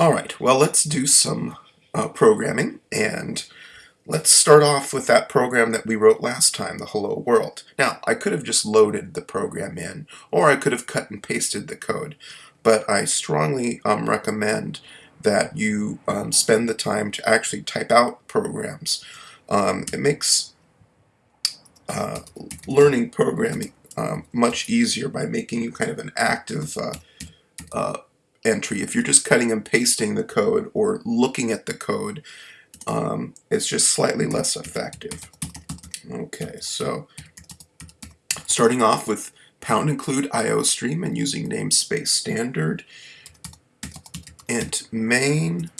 All right, well, let's do some uh, programming and let's start off with that program that we wrote last time, the hello world. Now, I could have just loaded the program in or I could have cut and pasted the code, but I strongly um, recommend that you um, spend the time to actually type out programs. Um, it makes uh, learning programming um, much easier by making you kind of an active uh, uh, entry. If you're just cutting and pasting the code or looking at the code, um, it's just slightly less effective. Okay, so starting off with pound include iostream and using namespace standard int main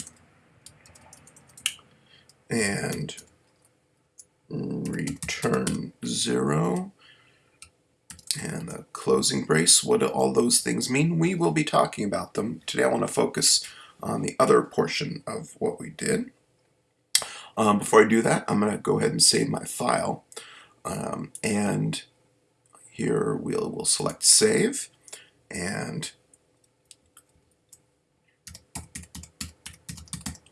and return zero and the closing brace. What do all those things mean? We will be talking about them. Today I want to focus on the other portion of what we did. Um, before I do that, I'm going to go ahead and save my file. Um, and here we'll, we'll select save and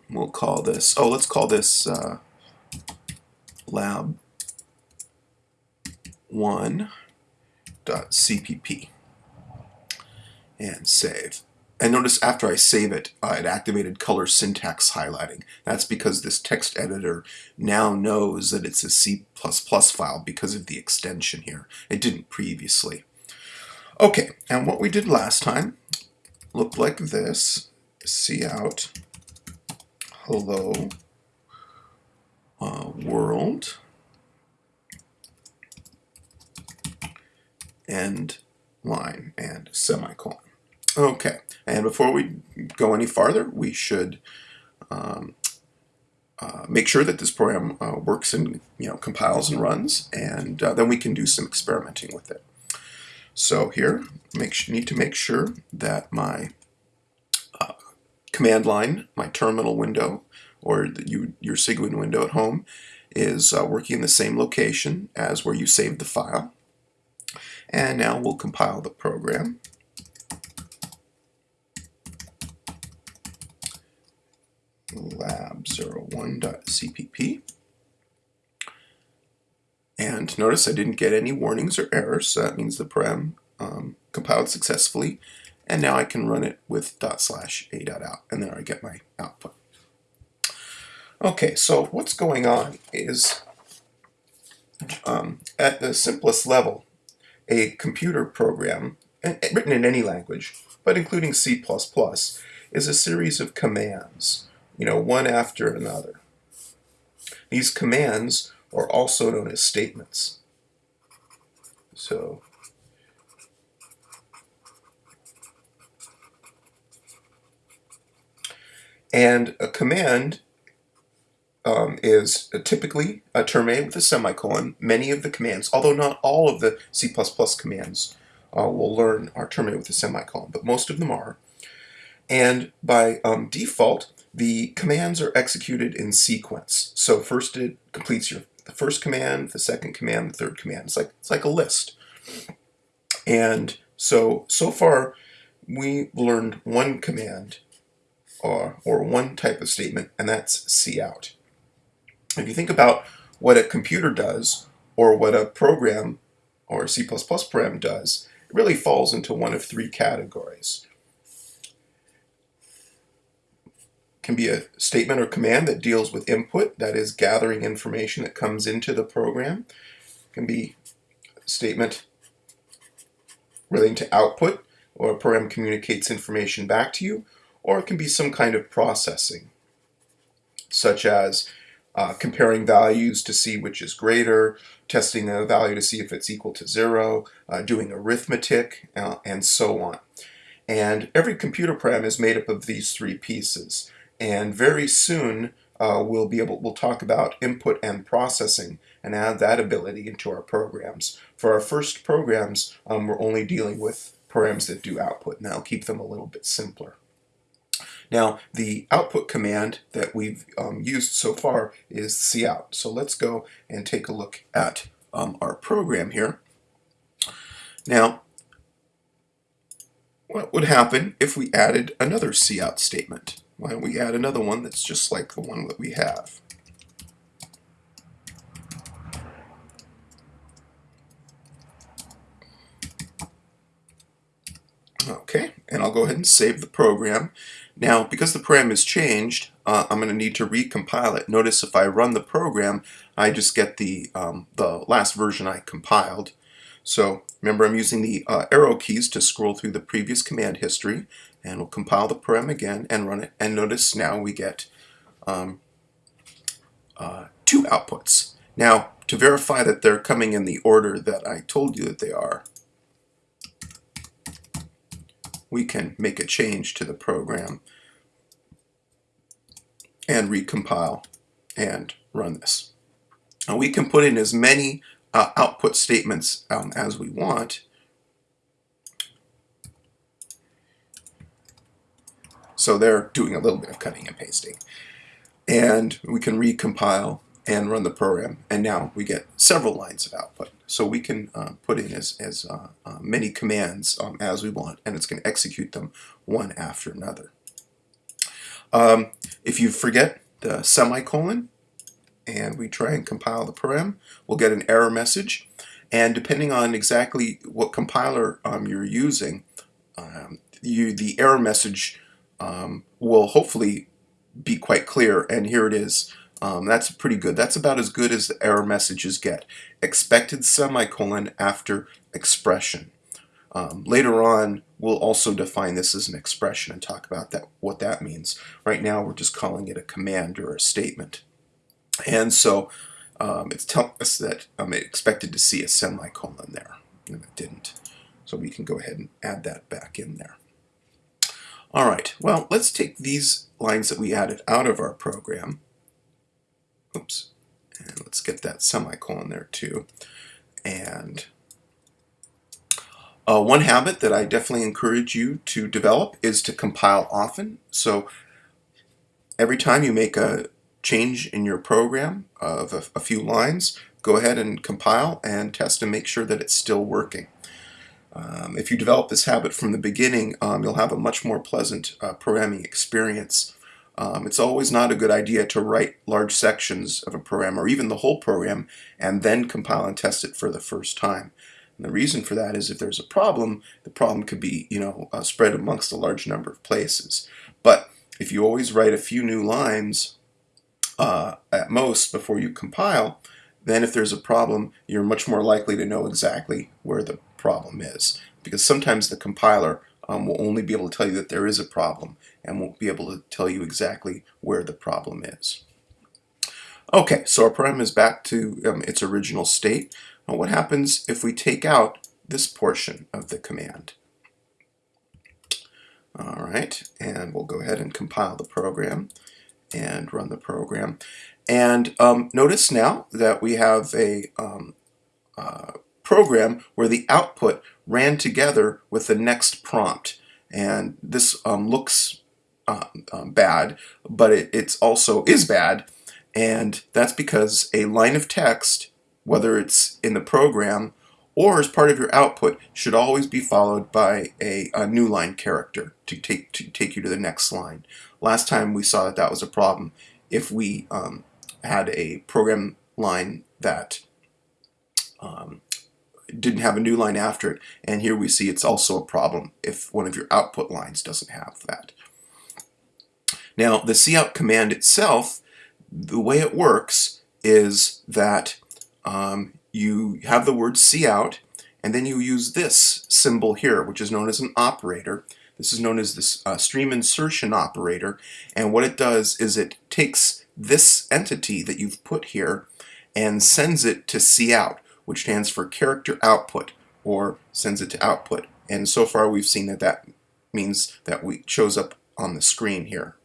we'll call this, oh, let's call this uh, lab 1 .cpp and save. And notice after I save it, uh, it activated color syntax highlighting. That's because this text editor now knows that it's a C++ file because of the extension here. It didn't previously. Okay, and what we did last time looked like this. cout hello uh, world end line and semicolon. Okay, and before we go any farther, we should um, uh, make sure that this program uh, works and you know compiles and runs, and uh, then we can do some experimenting with it. So here, make need to make sure that my uh, command line, my terminal window, or the, you, your Cygwin window at home, is uh, working in the same location as where you saved the file. And now we'll compile the program. lab01.cpp. And notice I didn't get any warnings or errors, so that means the program um, compiled successfully. And now I can run it with dot slash a dot out, and there I get my output. Okay, so what's going on is um, at the simplest level, a computer program, written in any language, but including C++, is a series of commands, you know, one after another. These commands are also known as statements. So, and a command um, is typically a terminated with a semicolon. Many of the commands, although not all of the C++ commands uh, will learn are terminated with a semicolon, but most of them are. And by um, default, the commands are executed in sequence. So first it completes your the first command, the second command, the third command. It's like it's like a list. And so so far we learned one command or, or one type of statement, and that's cout. If you think about what a computer does or what a program or C++ program does, it really falls into one of three categories. It can be a statement or command that deals with input, that is gathering information that comes into the program. It can be a statement relating to output, or a program communicates information back to you, or it can be some kind of processing, such as uh, comparing values to see which is greater, testing a value to see if it's equal to zero, uh, doing arithmetic, uh, and so on. And every computer program is made up of these three pieces. And very soon uh, we'll be able, we'll talk about input and processing and add that ability into our programs. For our first programs, um, we're only dealing with programs that do output, and that'll keep them a little bit simpler. Now, the output command that we've um, used so far is cout. So let's go and take a look at um, our program here. Now, what would happen if we added another cout statement? why don't we add another one that's just like the one that we have. Okay, and I'll go ahead and save the program. Now, because the program is changed, uh, I'm going to need to recompile it. Notice if I run the program, I just get the, um, the last version I compiled. So remember I'm using the uh, arrow keys to scroll through the previous command history and we'll compile the program again and run it and notice now we get um, uh, two outputs. Now to verify that they're coming in the order that I told you that they are we can make a change to the program and recompile and run this. Now we can put in as many uh, output statements um, as we want. So they're doing a little bit of cutting and pasting. And we can recompile and run the program. And now we get several lines of output. So we can uh, put in as, as uh, uh, many commands um, as we want, and it's going to execute them one after another. Um, if you forget the semicolon, and we try and compile the program, we'll get an error message. And depending on exactly what compiler um, you're using, um, you, the error message um, will hopefully be quite clear. And here it is. Um, that's pretty good. That's about as good as the error messages get. Expected semicolon after expression. Um, later on, we'll also define this as an expression and talk about that what that means. Right now, we're just calling it a command or a statement. And so um, it's telling us that I'm expected to see a semicolon there, and it didn't. So we can go ahead and add that back in there. All right, well, let's take these lines that we added out of our program Oops. And let's get that semicolon there too. And uh, one habit that I definitely encourage you to develop is to compile often. So every time you make a change in your program of a, a few lines, go ahead and compile and test and make sure that it's still working. Um, if you develop this habit from the beginning, um, you'll have a much more pleasant uh, programming experience. Um, it's always not a good idea to write large sections of a program or even the whole program and then compile and test it for the first time. And the reason for that is if there's a problem, the problem could be you know uh, spread amongst a large number of places. But if you always write a few new lines uh, at most before you compile, then if there's a problem, you're much more likely to know exactly where the problem is. Because sometimes the compiler um, will only be able to tell you that there is a problem and won't be able to tell you exactly where the problem is. Okay, so our program is back to um, its original state. Now what happens if we take out this portion of the command? All right, and we'll go ahead and compile the program and run the program. And um, notice now that we have a um, uh, program where the output ran together with the next prompt. And this um, looks uh, um, bad, but it it's also is bad. And that's because a line of text, whether it's in the program or as part of your output, should always be followed by a, a new line character to take, to take you to the next line. Last time we saw that that was a problem if we um, had a program line that um, didn't have a new line after it. And here we see it's also a problem if one of your output lines doesn't have that. Now, the cout command itself, the way it works is that um, you have the word cout, and then you use this symbol here, which is known as an operator. This is known as the uh, stream insertion operator, and what it does is it takes this entity that you've put here and sends it to cout which stands for character output or sends it to output. And so far we've seen that that means that we shows up on the screen here.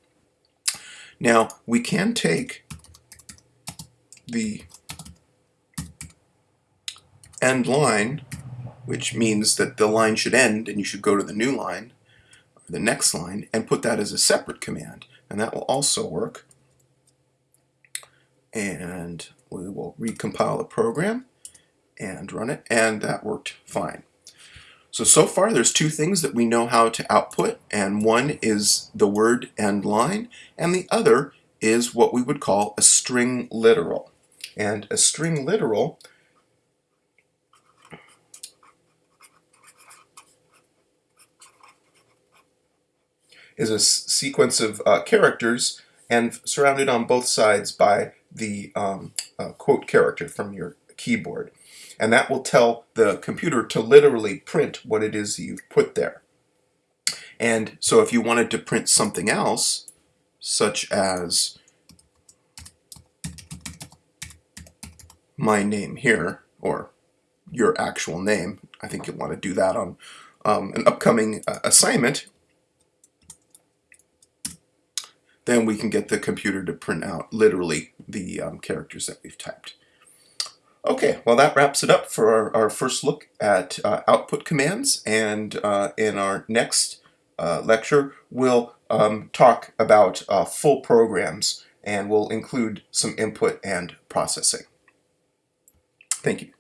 Now we can take the end line, which means that the line should end and you should go to the new line, or the next line, and put that as a separate command. And that will also work. And we will recompile the program and run it, and that worked fine. So, so far there's two things that we know how to output, and one is the word and line, and the other is what we would call a string literal. And a string literal is a sequence of uh, characters and surrounded on both sides by the um, uh, quote character from your keyboard. And that will tell the computer to literally print what it is you've put there. And so if you wanted to print something else, such as my name here, or your actual name, I think you'll want to do that on um, an upcoming uh, assignment, then we can get the computer to print out literally the um, characters that we've typed. Okay, well that wraps it up for our, our first look at uh, output commands and uh, in our next uh, lecture we'll um, talk about uh, full programs and we'll include some input and processing. Thank you.